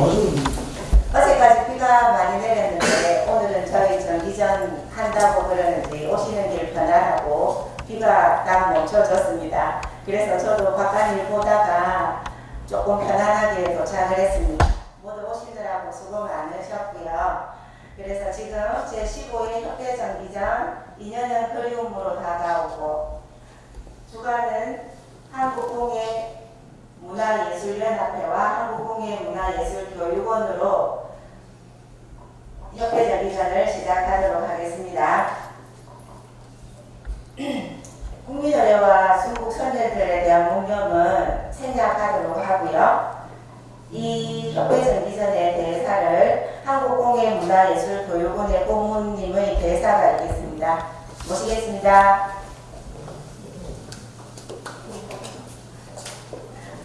어제까지 비가 많이 내렸는데 오늘은 저희 전기전 한다고 그러는지 오시는 길 편안하고 비가 딱 멈춰졌습니다. 그래서 저도 바깥일 보다가 조금 편안하게 도착을 했습니다. 모두 오시느라고 수고 많으셨고요. 그래서 지금 제 15일 협회전기전 2년은 그리움으로 다가오고 주간은 한국공예 문화예술연합회와 한국공예문화예술교육원으로 협회 전기전을 시작하도록 하겠습니다. 국민의례와 순국 선열들에 대한 문명은 생략하도록 하고요. 이 협회 전기전의 대사를 한국공예문화예술교육원의 고문님의 대사가 있겠습니다. 모시겠습니다.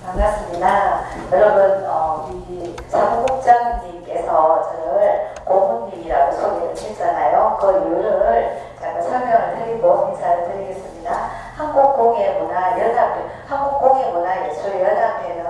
반갑습니다. 여러분, 어, 이 사무국장님께서 저를 고모님이라고 소개를 했잖아요. 그 이유를 잠깐 설명을 드리고 인사를 드리겠습니다. 한국공예문화연합회, 한국공예문화예술연합회는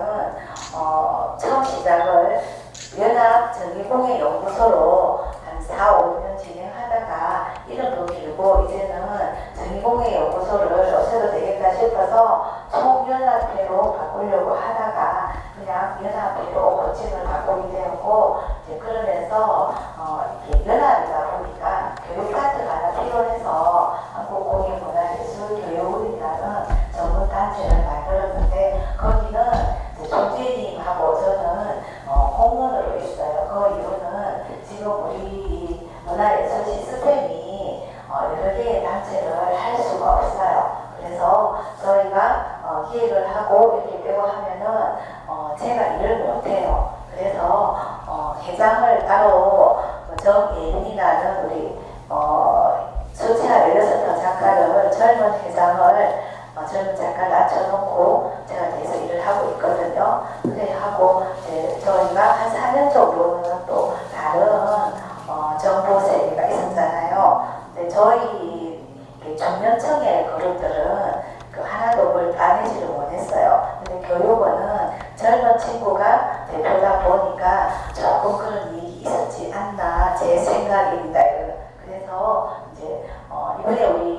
젊은 친구가 대표다 보니까 조금 그런 일이 있었지 않나 제 생각입니다. 그래서 이제 어 이번에 우리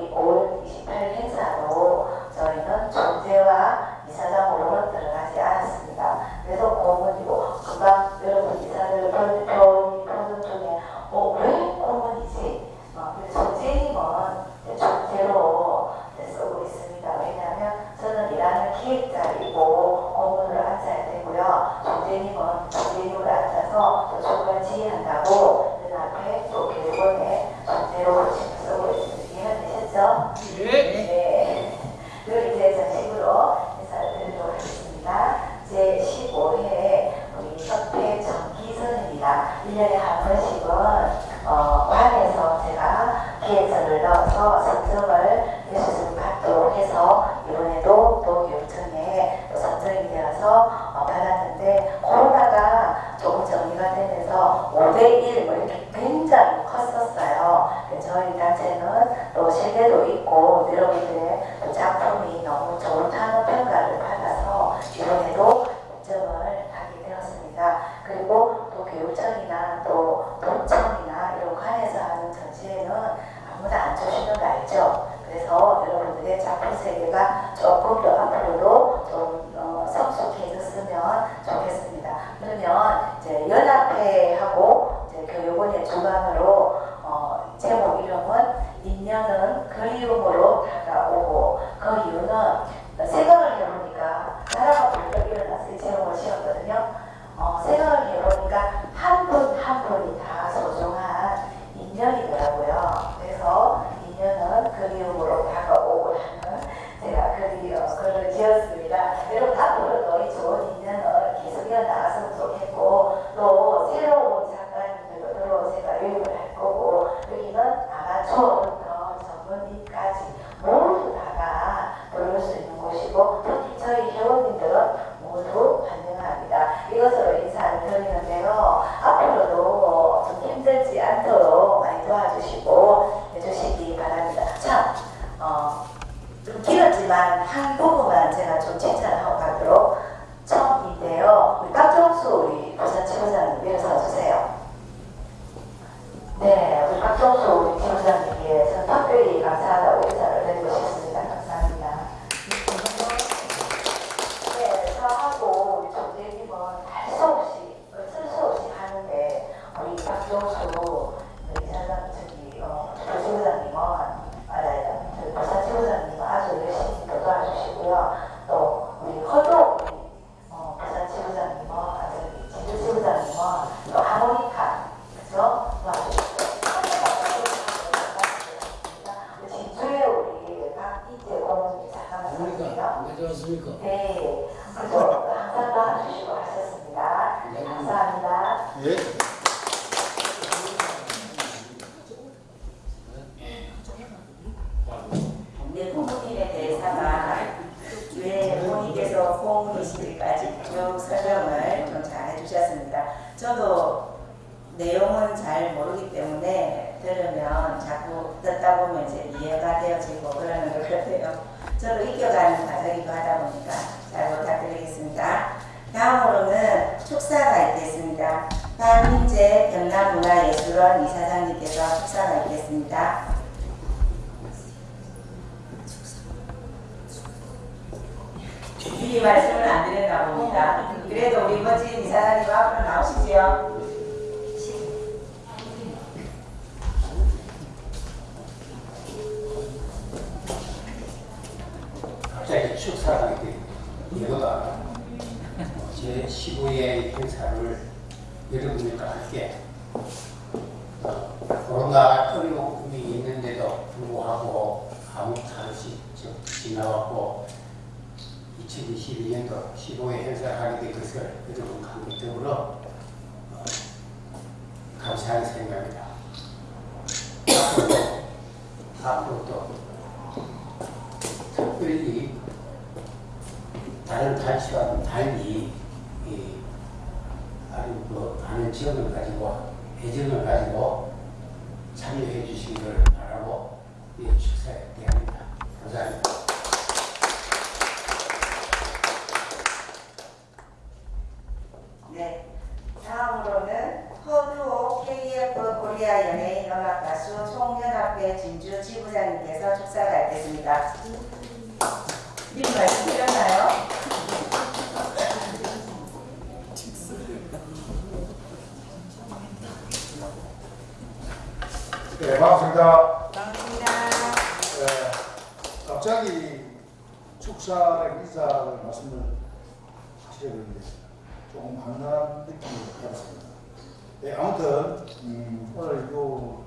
아무튼 음, 오늘 요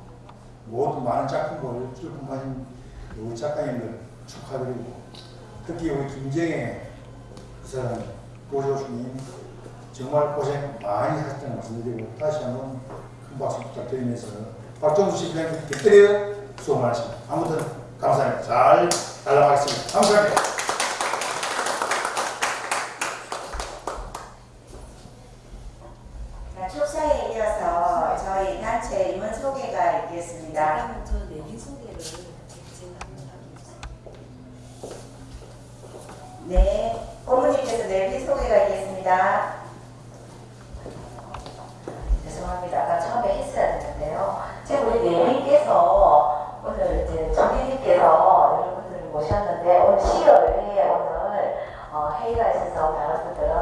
모든 많은 작품을 출품하신 우리 작가님들 축하드리고 특히 우리 김정혜 그사람 고조수님 정말 고생 많이 하셨다는 말씀드리고 다시 한번 큰 박수 부탁드리면서 박정수 실장님께 드려 수고 많으십니다. 아무튼 감사합니다. 잘 달라가겠습니다. 감사합니다. 네, 어머님께서 내일 소개가 있겠습니다. 죄송합니다. 아까 처음에 했어야 되는데요. 지금 우리 내일께서 오늘 이제 정혜님께서 여러분들을 모셨는데 오늘 시열에 예, 오늘 어, 회의가 있어서 여러분들은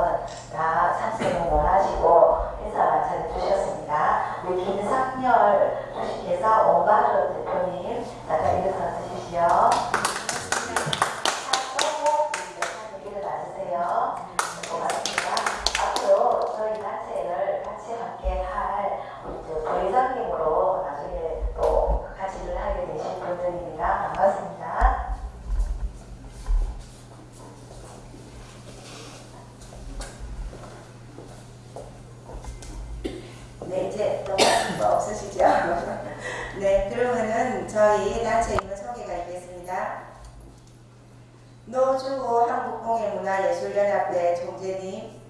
다 참석을 원하시고 인사 전해주셨습니다. 우리 김상열 주식회사 오바로 대표님 나가 인사 드십시오. 또 중국 한국공예문화예술연합회 총재님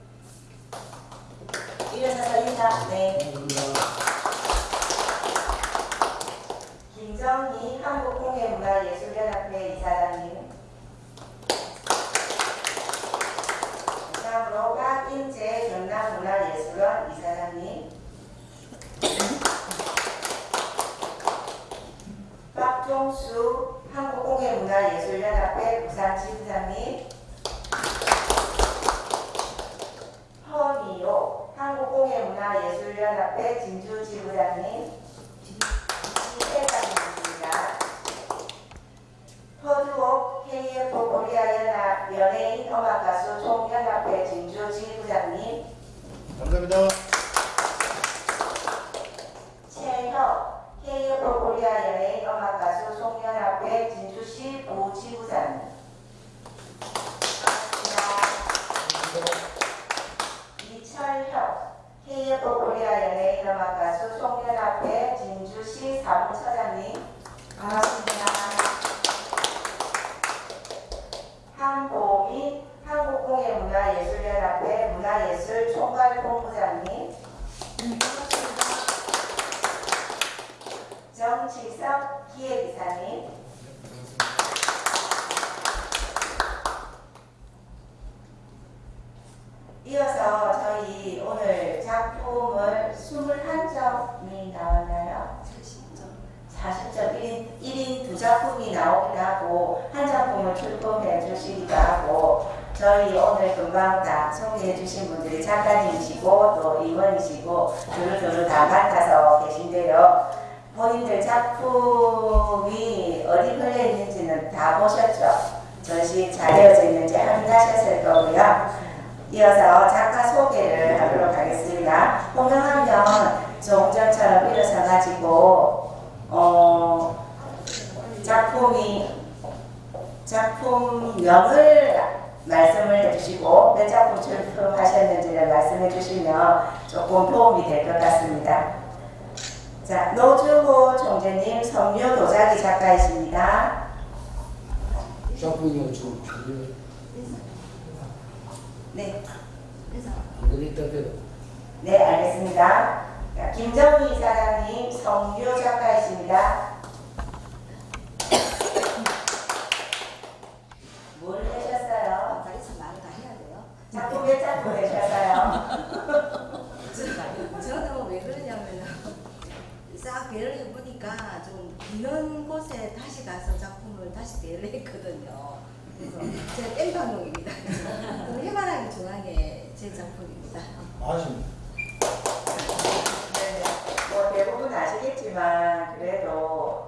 일어서서 인사 네. 김정희 한국공예문화예술연합회 이사장님 21점이 나왔나요? 40점 1인, 1인 두 작품이 나오기도 하고 한 작품을 출품해 주시기도 하고 저희 오늘 금방 다 소개해 주신 분들이 작가님이시고 또 임원이시고 두루두루 다 맡아서 계신데요. 본인들 작품이 어디 걸려 있는지는 다 보셨죠? 전시 잘 되어져 있는지 확인하셨을 거고요. 이어서 작가 소개를 하도록 하겠습니다. 홍명하면 조금 전처럼 일어서가지고 어, 작품이 작품명을 말씀을 해주시고 몇 작품 출품하셨는지를 말씀해 주시면 조금 도움이 될 것 같습니다. 자, 노주호 총재님 성류 도자기 작가이십니다. 작품이 지금 준비 네, 네 알겠습니다. 자, 김정희 사장님 성류 작가이십니다. 뭘 하셨어요? 여기서 말을 다 해야 돼요. 작품 몇 작품 내셨어요? 저는 왜 그러냐면 싹 배를 해보니까 좀 비는 곳에 다시 가서 작품을 다시 배를 했거든요. 그래서 제 땡방용입니다. 해바라기 중앙에 제 작품입니다. 아십니다. 네, 뭐 대부분 아시겠지만 그래도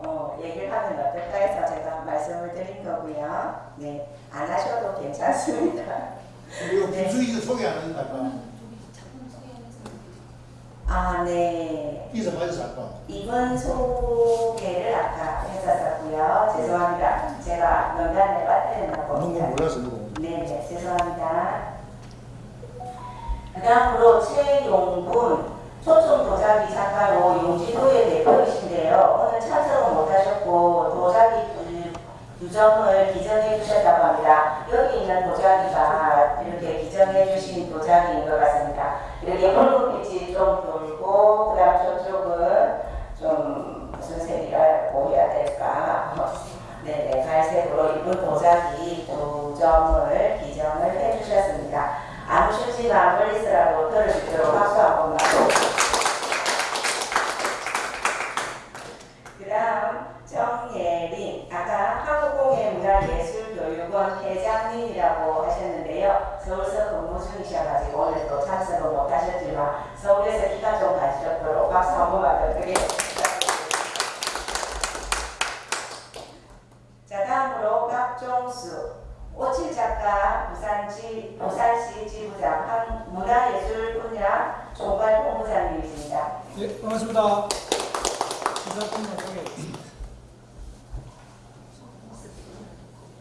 어, 얘기를 하면 어떨까 해서 제가 말씀을 드린 거고요. 네, 안 하셔도 괜찮습니다. 그리고 김수희가 소개 안 작품 소개하면서 아, 네. 이사 맞아서 아까 이번 소개를 아까 했었었고요. 죄송합니다. 제가 명단에 빠뜨렸나 봅니다. 몰라서 누구 네, 네, 죄송합니다. 그 다음으로 최용분 초청 도자기 작가로 용지도의 대표이신데요. 오늘 참석은 못하셨고 도자기 점을 기증해 주셨다고 합니다. 여기 있는 도자기가 이렇게 기증해 주신 도자기인 것 같습니다. 이렇게 붉은빛이 좀 돌고 그 다음 저쪽은 좀 무슨 색이라고 해야 될까? 네네, 갈색으로 이쁜 도자기 두 점을 기증을 해 주셨습니다. 들을 수 있도록 박수 한 번만. 그 다음 정예린, 아까 한국공예문화예술교육원 회장님이라고 하셨는데요. 서울서 근무 중이셔가지고 오늘 또 참석을 못하셨지만 서울에서 기간 좀 가시도록 박수 한 번만 더 드리겠습니다. 자 다음으로 박종수 작가 부산지 부산시 지부장 한 문화예술 분야 총괄 본부장님이십니다. 예, 반갑습니다.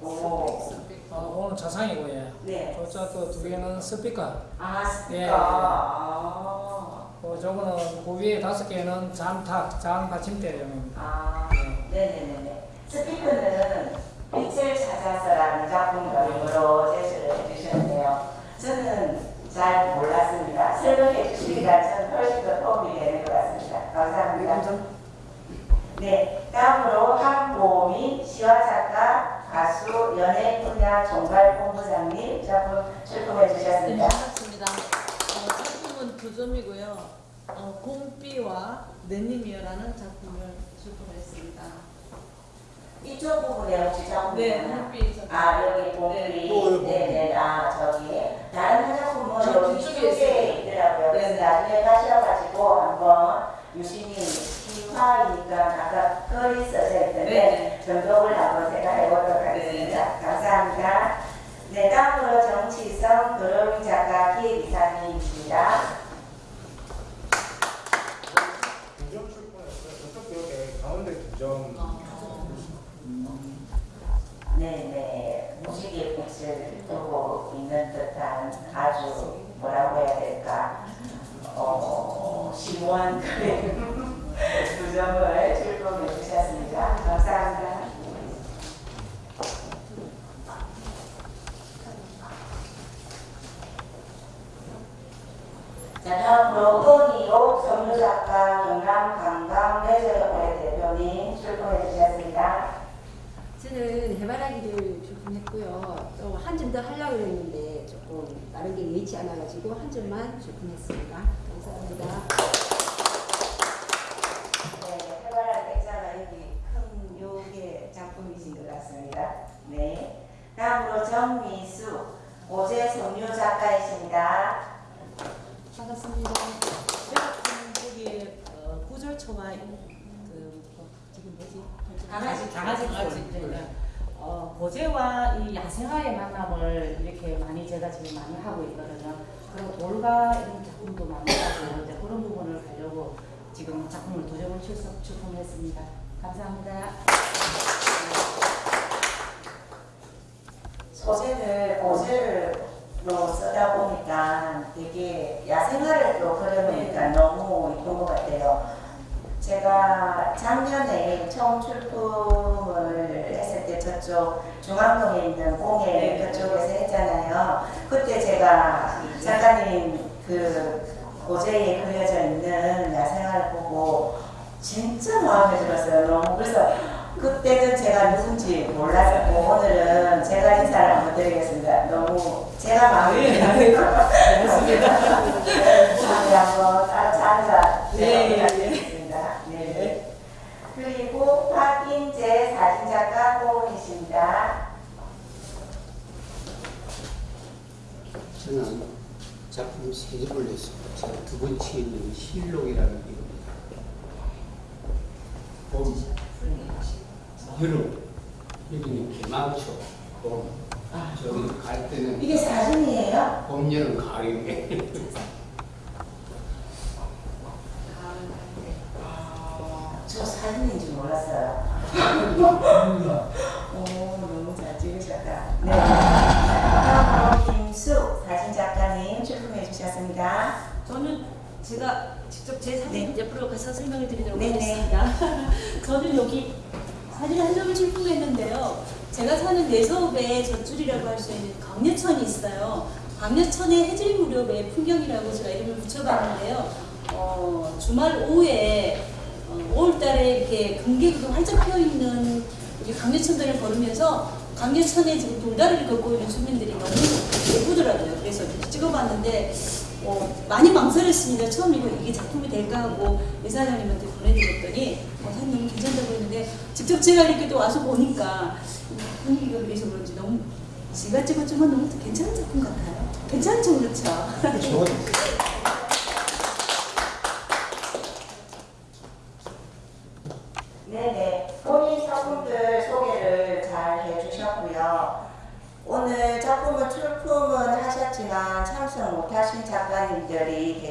오, 아, 오늘 자상이고 예. 네. 저쪽 두 개는 스피커. 아 스피커. 예. 아, 그 저거는 그 위에 다섯 개는 잠탁, 장 받침대용입니다. 아, 네네네네. 스피커는 빛을 찾아서라는 작품명으로 제시를 해주셨는데요. 저는 잘 몰랐습니다. 설명해 주시기가 저는 훨씬 더 도움이 되는 것 같습니다. 감사합니다. 네, 다음으로 한보미 시화 작가, 가수, 연예인 분야 종발 본부장님 작품 출품해 네, 주셨습니다. 반갑습니다. 어, 작품은 두 점이고요. 어, 곰비와 내님이여라는 작품을 출품했습니다. 이쪽 부분에 혹시 작품 네, 있나요? 곰비 작품. 아 여기 봉이 네. 네 네 아 저기 다른 화장품은 저 여기 쪽에 있더라고요. 그래서 네네. 나중에 자료에 가셔가지고 한번 유심히 희화이니까 아까 글이 써져 있던데 네. 전독을 한번 제가 해보도록 하겠습니다. 감사합니다. 네, 다음으로 정치성 도로미 작가 기획이사님입니다. 두점 출판했어요. 저쪽 벽에 가운데 두 점. 네네 무지개 빛을 두고 있는 듯한 아주 뭐라고 해야 될까 어 심오한 그림 두 점을 출품해 주셨습니다. 감사합니다. 자 다음으로 은이옥 선무작가 영남 관광 레저협회 대표님 출품해 주셨습니다. 저는 해바라기를 출품했고요. 또 한 점 더 하려고 했는데 조금 다른 게 예치 않아가지고 한 점만 출품했습니다. 감사합니다. 네, 해바라기 액자가 여기 큰 요게 작품이신 것 같습니다. 네. 다음으로 정미수, 오제 som류 작가이십니다. 반갑습니다. 제가 거기 어, 구절초와 강아지 강아지 강아지 네. 어, 고제와 이 야생화의 만남을 이렇게 많이 제가 지금 많이 하고 있거든요. 그리고 돌과 이런 작품도 많이 하고 이제 그런 부분을 가려고 지금 작품을 두 점을 출석 출품했습니다. 감사합니다. 소재를 고제로 쓰다 보니까 되게 야생화를 또 그려놓으니까 너무 이쁜 것 같아요. 제가 작년에 처음 출품을 했을 때 저쪽 중앙동에 있는 공예 그쪽에서 했잖아요. 그때 제가 작가님 그 고제에 그려져 있는 야생화를 보고 진짜 마음에 들었어요. 너무 그래서 그때는 제가 누군지 몰랐고 오늘은 제가 인사를 한번 드리겠습니다. 너무 제가 마음에 들어요. 다음에 한번 같이 앉아 네, 부탁드리겠습니다. 네. 그리고 박인재 사진 작가 고은이십니다. 저는 작품 세 점을 냈습니다. 제가 두 번째 있는 실록이라는 이름입니다. 봄, 여름, 여기는 개망초, 봄, 저기 갈 때는 이게 사진이에요? 봄, 여름, 가을인데 저 사진인 줄 몰랐어요. 오, 너무 잘 찍으셨다. 네. 다음으로 김수 사진 작가님 출품해 주셨습니다. 저는 제가 직접 제 사진 네. 옆으로 가서 설명을 드리도록 네네. 하겠습니다. 저는 여기 사진 한 점을 출품했는데요. 제가 사는 내서읍에 젖줄이라고 할 수 있는 광려천이 있어요. 광려천의 해질 무렵의 풍경이라고 제가 이름을 붙여봤는데요. 어, 주말 오후에 어, 5월달에 이렇게 금계가 활짝 피어 있는 우리 강려천들을 걸으면서 강려천에 지금 돌다리를 걷고 있는 주민들이 너무 예쁘더라고요. 그래서 찍어봤는데 어, 많이 망설였습니다. 처음 이거 이게 작품이 될까 하고 이사장님한테 보내드렸더니 어, 사장님 너무 괜찮다고 했는데 직접 제가 이렇게 또 와서 보니까 분위기가 그래서 그런지 너무 제가 찍었지만 너무 괜찮은 작품 같아요. 괜찮죠, 그렇죠? 네네. 본인 작품들 소개를 잘 해주셨고요. 오늘 작품을 출품은 하셨지만 참석 못하신 작가님들이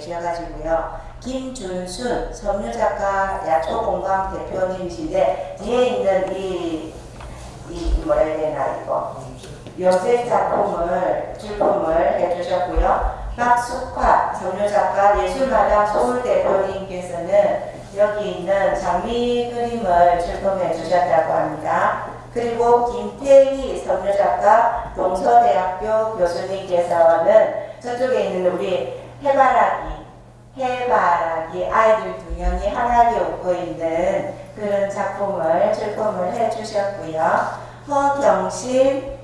계셔가지고요. 김준순 섬유작가 야초공방 대표님이신데 뒤에 있는 이, 이 뭐라 해야 되나 이거 요새 작품을 출품을 해주셨고요. 박숙화 섬유작가 예술마당 서울 대표님께서는 여기 있는 장미 그림을 출품해 주셨다고 합니다. 그리고 김태희 섬유작가 동서대학교 교수님께서는 저쪽에 있는 우리 해바라기 해바라기 아이들 두 명이 환하게 웃고 있는 그런 작품을 출품을 해 주셨고요. 허경심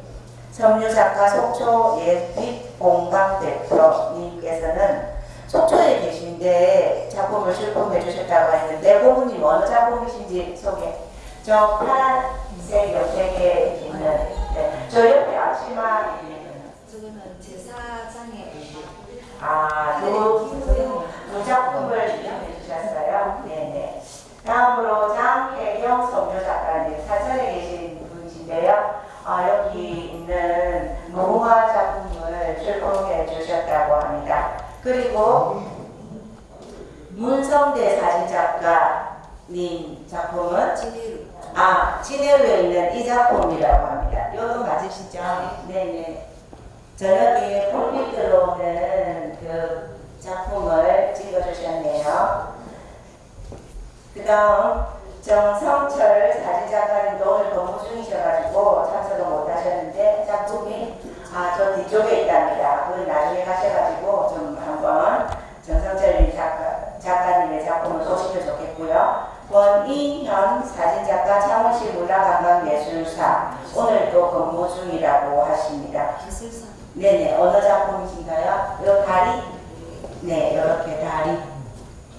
섬유작가 속초 예빛 공방 대표님께서는 속초에 계신데 작품을 출품해 주셨다고 했는데 고모님 어느 작품이신지 소개. 저 파란색 옆에 있는 네. 저 옆에 앞치마 저거는 제사장에 아 두두 네네. 다음으로 장혜경 성교 작가님 사천에 계신 분이신데요. 아, 여기 있는 무궁화 작품을 출품해 주셨다고 합니다. 그리고 문성대 사진작가님 작품은. 아, 진해로에 있는 이 작품이라고 합니다. 이거 맞으시죠? 네네. 저녁에 불빛 들어오는 그 작품을 찍어주셨네요. 그 다음 정성철 사진작가님도 오늘 근무 중이셔가지고 참석을 못하셨는데 작품이 아, 저 뒤쪽에 있답니다. 그건 나중에 가셔가지고 좀 한번 정성철 작가, 작가님의 작품을 보시면 좋겠고요. 권인현 사진작가 창원시 문화관광예술사 오늘도 근무 중이라고 하십니다. 네네 어느 작품이신가요? 요 다리? 네 이렇게 다리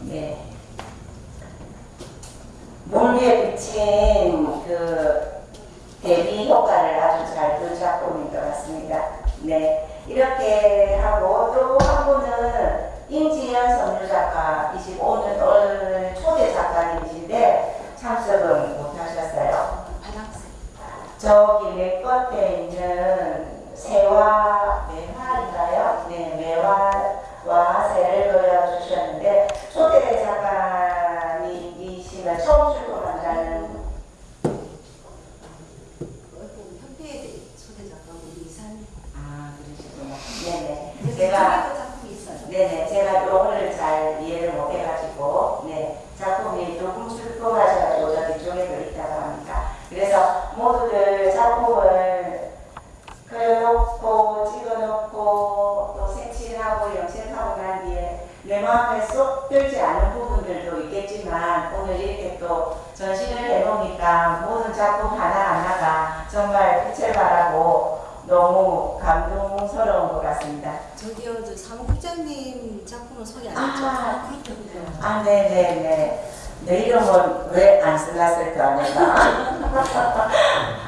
네. 물 위에 비친 그 대비 효과를 아주 잘둔 작품인 것 같습니다. 네 이렇게 하고 또 한 분은 임지연 선유 작가이시고 오늘 오늘 초대 작가님이신데 참석은 못하셨어요. 저기 맨 끝에 있는 새와 매화인가요? 네, 매화 와 새를 그려주셨는데 초대 작가님이시면 처음 출품한다는 협회에 초대 작가고 이산. 아 그러시구나. 네네. 제가 제가 작품이 있어요. 네네 제가 요거를 잘 이해를 못 해가지고 네 작품이 조금 출품하셔가지고 저기 쪽에도 있다고 합니다. 그래서 모두들 작품을 그려놓고 찍어놓고 또 색칠하고 염색하고 난 뒤에 내 마음에 쏙 들지 않은 부분들도 있겠지만 오늘 이렇게 또 전시를 해놓으니까 모든 작품 하나하나가 정말 빛을 발하고 너무 감동스러운 것 같습니다. 저기요, 저 사무국장님 작품은 소개 안 했죠? 아, 아, 네네네. 내 이름은 왜안 써놨을까, 내가.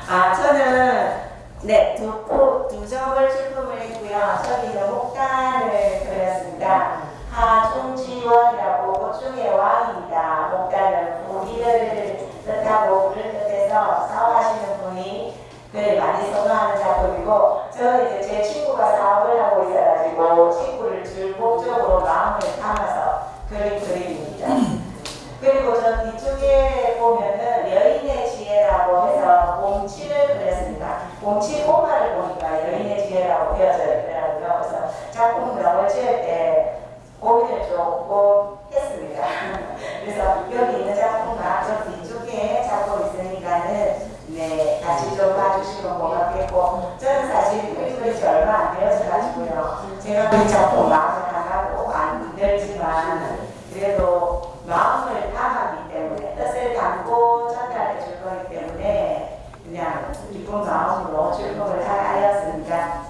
아, 저는, 네, 두, 포- 두 점을 출품을 했고요. 저기는 목단을 그렸습니다. 하중지원이라고 고충의 왕입니다. 목단은 우리를 뜻하고 우리를 뜻해서 사업하시는 분이 네, 많이 선호하는 작품이고 저는 이제 제 친구가 사업을 하고 있어가지고 친구를 즐겁적으로 마음을 담아서 그린 그림입니다. 그리고 저 뒤쪽에 보면은 여인의 지혜라고 해서 봄치를 그렸습니다. 봄치 꼬마를 보니까 여인의 지혜라고 되어져 있더라고요. 그래서 작품명을 지을 때 고민을 조금 했습니다. 그래서 여기 있는 작품과 저 뒤쪽에 작품 있으니까는 네, 같이 좀 봐주시면 고맙겠고 저는 사실 지 얼마 안 되어서 가지고요. 제가 그 작품 마음을 하나도 안 들지만 그래도 마음을 담았기 때문에 뜻을 담고 전달해 줄 거기 때문에 그냥 기쁜 마음으로 출품을 하였습니다.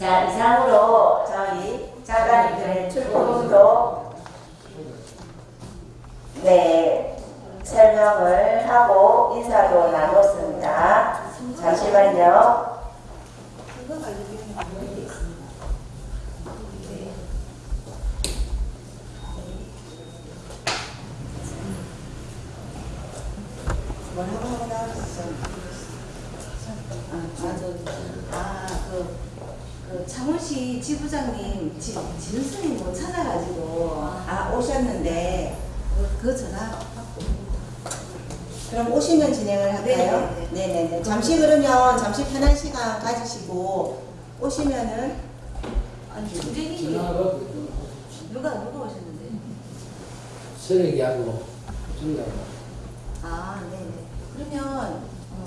자 이상으로 저희 작가님들의 출품도 네 설명을 하고 인사도 나눴습니다. 잠시만요. 아, 그, 그 창원시 지부장님 지, 진순이 못 찾아가지고 아 오셨는데 그, 그 전화 받고 그럼 오시면 진행을 할까요? 네네네. 네네네. 잠시 그러면 잠시 편한 시간 가지시고 오시면은 아니 중재님이 전화가 누가 누가 오셨는데? 쓰레기하고 준다고. 아, 네네. 그러면 어,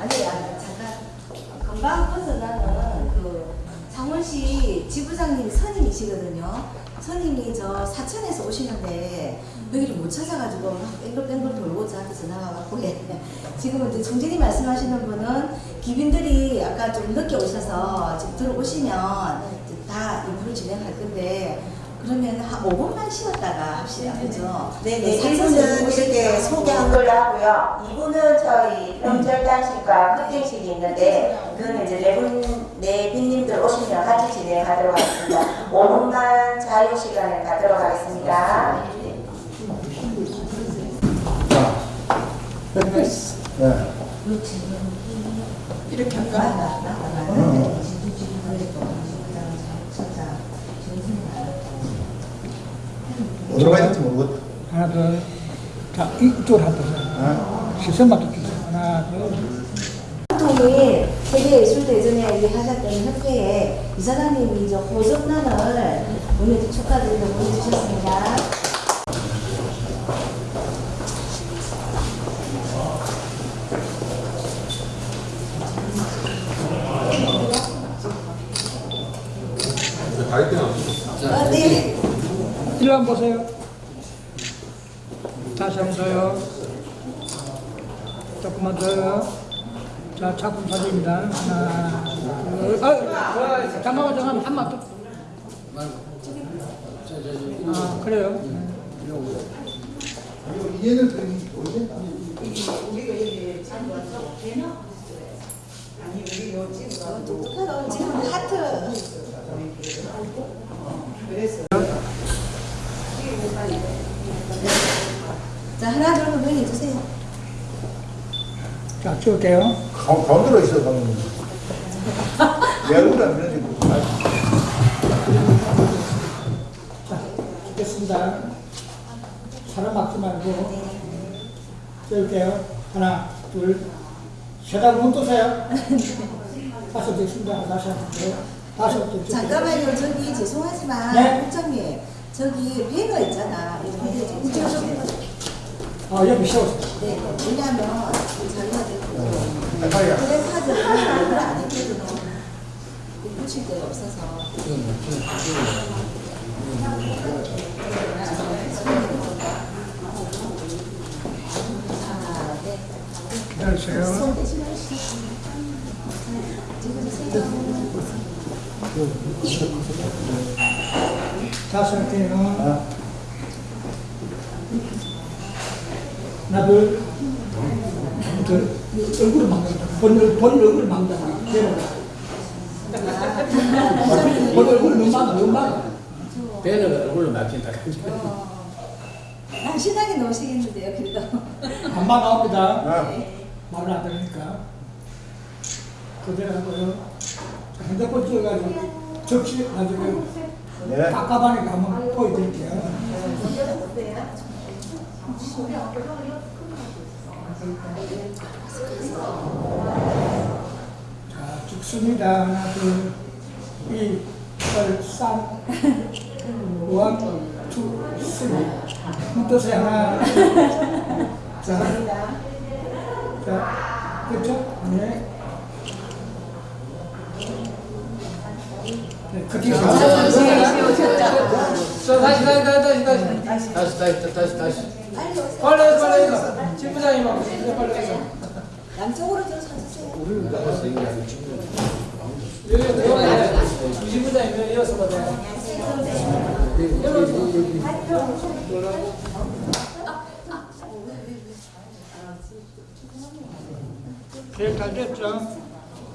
아니, 아, 잠깐 금방 벗어나는 그 창원시 지부장님이 선임이시거든요. 선임이 저 사천에서 오시는데 여기를 못 찾아가지고 막 뺑글뺑글 돌고 저한테 전화가 왔고 예. 지금 이제 총재님 말씀하시는 분은 기빈들이 아까 좀 늦게 오셔서 지금 들어오시면 다 인프를 진행할 건데 그러면 한 5분만 쉬었다가 합시다. 그죠? 네네. 사천에서 1분은 오시니까 이렇게 소개한 걸로 하고요. 2분은 저희 명절 단식과 커팅식이 있는데 그거는 이제 네 분, 네 빈님들 오시면 같이 진행 시간에 가도록 하겠습니다. 5분만 자유 시간을 갖도록 하겠습니다. 네. 이렇게 할까? 어 디로 가야 될지 모르겠다. 하나 둘. 자 이쪽으로 한번 보세요. 시선만 좀 주세요. 하나 둘. 통일 세계예술대전에 하셨던 협회에 이사장님이 이제 호접란을 보내 축하드리고 보내주셨습니다. 아, 네. 일로 한번 보세요. 다시 한번 더요. 조금만 더요. 자, 작품 사진입니다. 하나, 둘, 아, 잠깐만, 잠깐만, 한번 더. 아, 그래요? 이해는 되는 거지? 지금 하트. 자, 하나, 둘, 한번 해주세요. 자. 가- 가운데로 있어, 가면. 내 얼굴 안. 자, 찍겠습니다. 사람 막지 말고. 찍을게요. 하나, 둘, 세다 눈 뜨세요. 다섯 찍습니다. 다시 한 번. 더. 다섯 또 찍을게요. 잠깐만요. 저기 죄송하지만 네. 국장님 저기 배너 있잖아. 해드릴게요. 아, 옆에 세우세요. 네. 왜냐하면 자기가 빨리야. 그래파드를 얼굴 안 했거든요. 붙일 데가 없어서. 자, 네. 기다리세요. 하나, 둘, 둘. 얼굴을 막는다. 본, 얼굴을 막는다. 본 얼굴을 너무 막아, 너무 막아. 배는 얼굴로 막힌다. 날씬하게 넣으시겠는데요, 그래도. 반만 나옵니다. 아, 말을 안 들으니까. 그대로 하고요. 자, 핸드폰 찍어가지고 접시 나중에 네. 깝깝하니까 한번 보여드릴게요. 자, 죽습니다. 하나, 둘, 이, 열, 삼, 원, 투, 쓰리. 힘떠세요. 하나. 자, 자, 그렇죠? 네. 네, 커팅 자, 다시, 다시, 다시, 다시, 다시. 다시, 다시, 다시, 다시. 빨리 해서 빨리 해서 지부장님 하고 빨리 해서 양쪽으로 좀 서주세요. 우리는 나가서 얘기하는 친구. 여기 들어가야 지부장님 여기 이어서 보자 제일 잘 됐죠?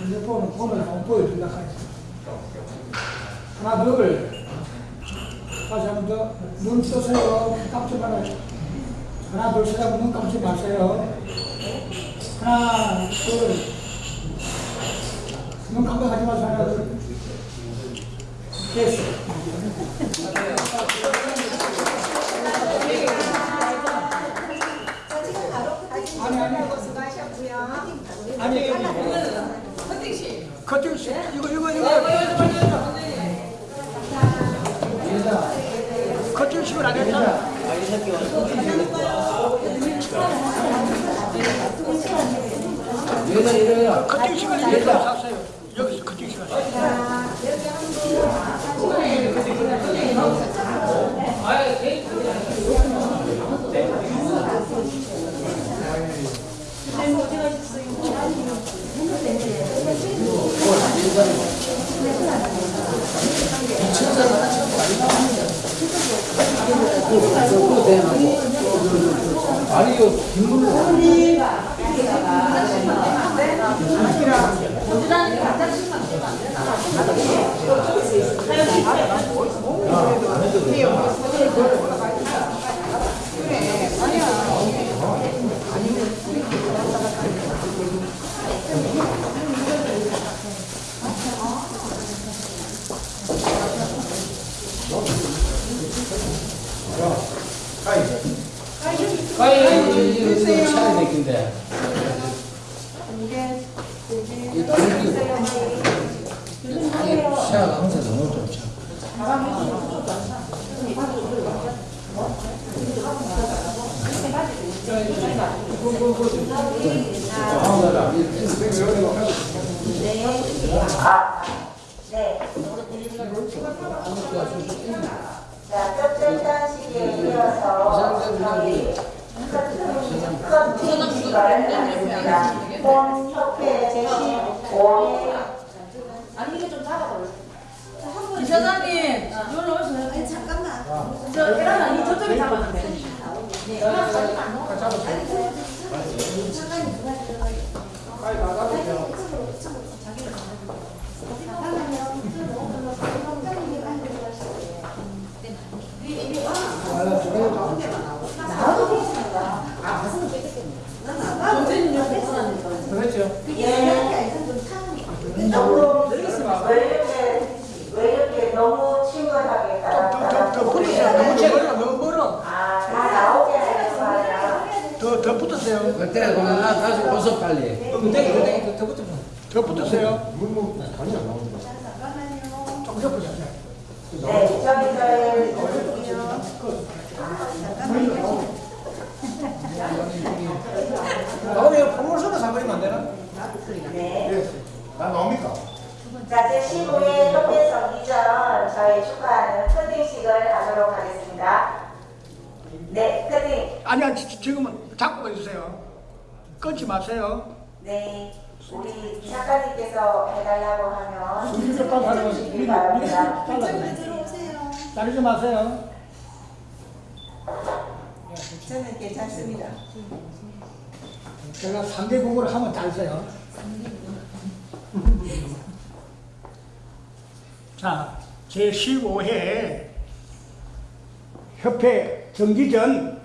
핸드폰은 폰을 한번 보여준다 하지 하나 둘. 다시 한번 더. 눈 뜨세요. 깜짝 말아요. 하나 둘 셋 하면 눈 감지 마세요. 하나 둘 눈 깜빡하지 마세요. 하나 둘. 됐어 자, 지금 바로 끝에 아니 아니 아니 여기 커팅 씨 이거 이거 이거 커팅 식을 안 했잖아 얘는 이래요. 커팅 식을 이렇게 샀어요 여기서 커팅 식을 샀어요 자, 여기 한 분, 그거 대놓고. 아니, 이거 뒷문으로. 가위, 이거, 이거, 이거 차야 되긴데. 이 다른 게. 이게 시야가 항상 너무 좋죠. 아, 네. 자, 뼈절단식에 이어서 저희 커팅식을 하겠습니다. 본 협회 제15회 아니 이게 좀 작아버려. 이사장님, 이걸로 오시면 아니 잠깐만. 저 계란 아니 저쪽에 잡았는데. 그렇죠. 예. 조금 왜 이렇게 왜 이렇게 너무 친근하게 따라 더 붙으세요. 너무 멀어, 너무 멀어. 아, 다 나오게 하는 거야. 더, 더 붙으세요. 그때 그만 나 다시 오서 빨리. 근데, 더 붙으세요. 더 붙으세요. 조금 더 붙으세요. 네, 저기 저희 나오면 프로모션을 사버리면 안 되나? 네. 나 나옵니까? 자, 제15회 협회 정기전 저희 축하하는 커팅식을 하도록 하겠습니다. 네, 커팅. 아니, 아니, 지- 지금은 잡고 해주세요. 끊지 마세요. 네, 우리 작가님께서 해달라고 하면 빨리 하는 거지. 해주시기 바랍니다. 이쪽으로 들어오세요. 자르지 마세요. 저는 괜찮습니다. 제가 상대국으로 하면 잘 써요. 자, 제15회 협회 정기전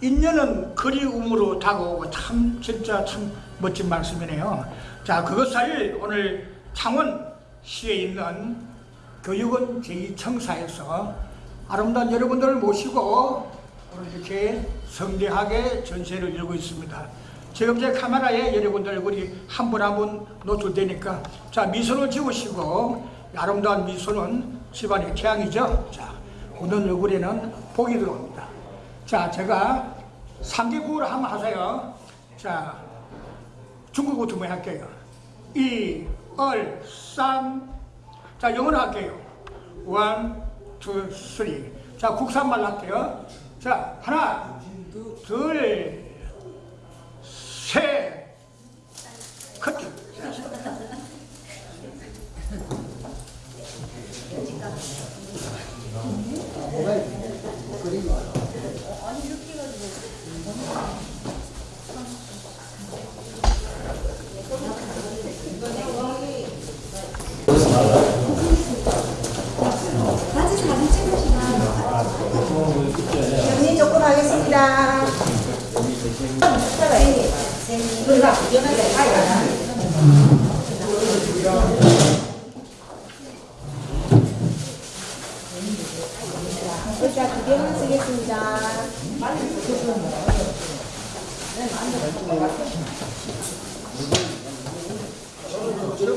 인연은 그리움으로 다가오고 참 진짜 참 멋진 말씀이네요. 자, 그것을 오늘 창원시에 있는 교육원 제2청사에서 아름다운 여러분들을 모시고 오늘 이렇게 성대하게 전시회를 열고 있습니다. 지금 제 카메라에 여러분들 얼굴이 한 분 한 분 노출되니까 자 미소를 지으시고 아름다운 미소는 집안의 태양이죠. 자 오늘 얼굴에는 복이 들어옵니다. 자 제가 3개국으로 한번 하세요. 자 중국부터 뭐 할게요. 이, 얼, 쌈. 자 영어로 할게요. 원, 투, 쓰리. 자 국산말 할게요. 자 하나, 둘, 셋. 커트. 같 정리 조금 하겠습니다. 글자 두 개만 쓰겠습니다. 조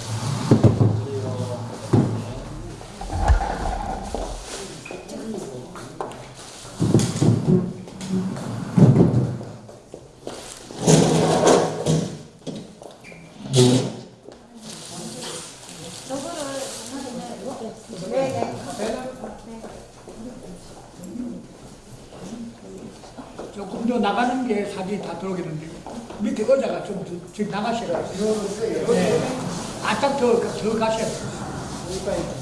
금더 나가는 게 사진이 다 들어오겠는데요. 밑에 의자가 좀 더- 지금 나가셔야 돼요. 네. 아딱 더, 더 가셔야 돼요.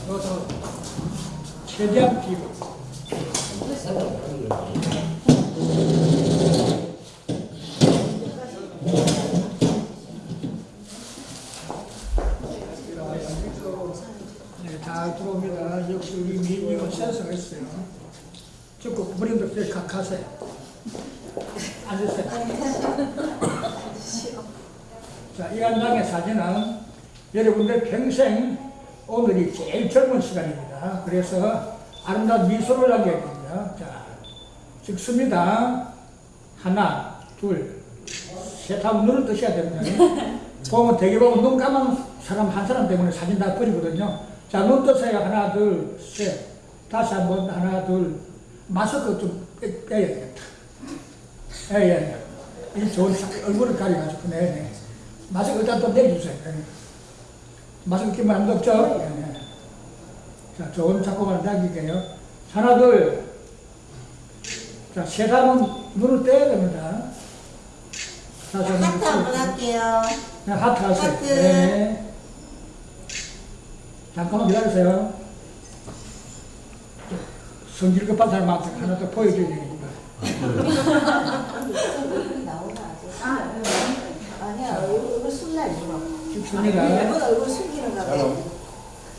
여기서 최대한 뒤로. 네, 잘 들어옵니다. 역시 우리 민님은 센스가 있어요. 조금 무림도 때 가세요. 앉으세요. 자, 이한 장의 사진은 여러분들 평생 오늘이 제일 젊은 시간입니다. 그래서 아름다운 미소를 남겨야 됩니다. 자, 찍습니다. 하나, 둘, 셋 하면 눈을 뜨셔야 됩니다. 보면 보면 눈 감은 사람 한 사람 때문에 사진 다 버리거든요. 자, 눈 뜨세요. 하나, 둘, 셋. 다시 한 번, 하나, 둘. 마스크 좀 빼- 빼야 되겠다. 예, 예. 이 좋은 사- 얼굴을 가려가지고, 네, 네. 마스크 일단 좀 내주세요. 네. 마스크 끼면 안 덥죠? 네, 네. 자, 좋은 작품을 남기게요. 하나, 둘. 자, 셋 하면 눈을 떼야 됩니다. 한 번. 하트 한번 할게요. 네, 하트 하세요. 하트. 네. 잠깐만 기다리세요. 성질 급한 사람한테 하나 더 보여줘야 되겠구나. 아 니야 얼굴 술날 이거. 좋습니다. 일본 얼굴 숨기는가 봐.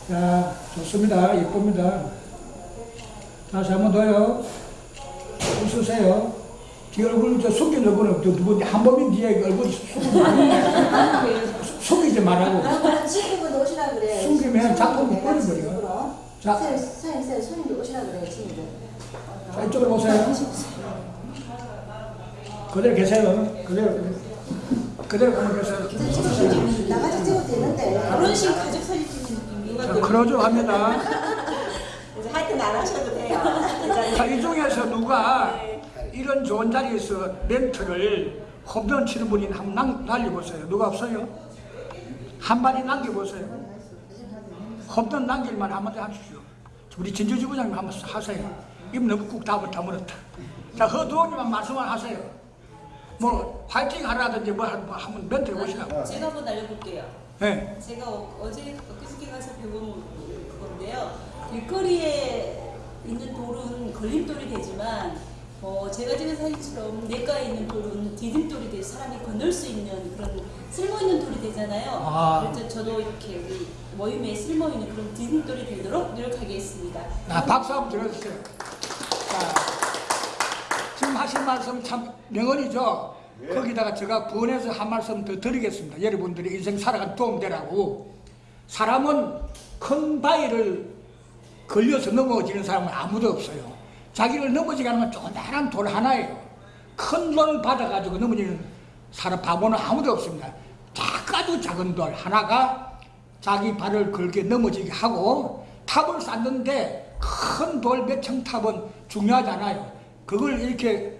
자, 좋습니다. 예쁩니다. 다시 한 번 더요. 웃으세요. 뒤 얼굴 저 숨긴 얼굴은 누구 한범인 뒤에 얼굴 숨기지. 숨기지 말라고. 친구분 오시라 그래. 숨기면 작품이 꺼져버려. 자. 사장님, 사장님, 손님들 오시라 그래, 친구들. 자, 이쪽으로 보세요. 그대로 계세요. 그대로. 그대로 가면 계세요. 나같이 찍어도 되는데. 결혼식 가족 사진 찍는 자, 느낌이 그러죠 합니다. 이제 하여튼 안 하셔도 돼요. 자, 이 중에서 누가 이런 좋은 자리에서 멘트를 홈런 치는 분이 한번 남- 날려보세요. 누가 없어요? 한 마디 남겨보세요. 홈런 남길만 한마디 하십시오. 우리 진주지 부장님 한번 하세요. 입 너무 꾹 다물, 다물었다. 자, 허두홍님만 말씀만 하세요. 뭐, 화이팅 하라든지 뭐 한- 뭐 한번 멘트 해보시라고. 제가 한번 날려볼게요. 네. 제가 어- 어제 엊그저께 가서 배운 건데요. 길거리에 있는 돌은 걸림돌이 되지만 어, 제가 찍은 사진처럼 냇가에 있는 돌은 디딤돌이 돼서 사람이 건널 수 있는 그런 쓸모 있는 돌이 되잖아요. 아. 그래서 저도 이렇게 우리 모임에 쓸모 있는 그런 디딤돌이 되도록 노력하겠습니다. 아, 박수 한번 들어주세요. 자, 지금 하신 말씀 참 명언이죠. 거기다가 제가 부원해서 한 말씀 더 드리겠습니다. 여러분들이 인생 살아간 도움되라고. 사람은 큰 바위를 걸려서 넘어지는 사람은 아무도 없어요. 자기를 넘어지게 하는 건 조그마한 돌 하나예요. 큰 돌을 받아가지고 넘어지는 사람 바보는 아무도 없습니다. 작아도 작은 돌 하나가 자기 발을 걸게 넘어지게 하고 탑을 쌓는데 큰 돌 몇 층 탑은 중요하잖아요. 그걸 이렇게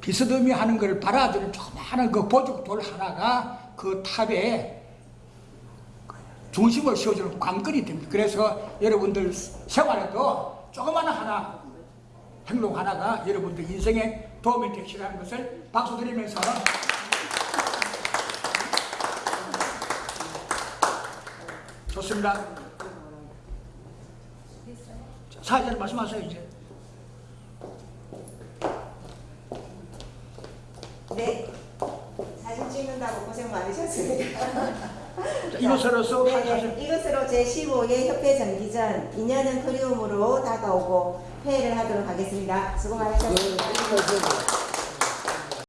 비스듬히 하는 걸 받아들인 조그마한 그 보조 돌 하나가 그 탑에 중심을 씌워주는 관건이 됩니다. 그래서 여러분들 생활에도 조그마한 하나, 행동 하나가 여러분들 인생에 도움이 되시라는 것을 박수 드리면서 좋습니다. 자, 사회자님 말씀하세요 이제. 네. 사진 찍는다고 고생 많으셨습니다. 자, 이것으로서 네, 네. 이것으로 제15회 협회 정기전 2년은 그리움으로 다가오고 회의를 하도록 하겠습니다. 수고 많으셨습니다.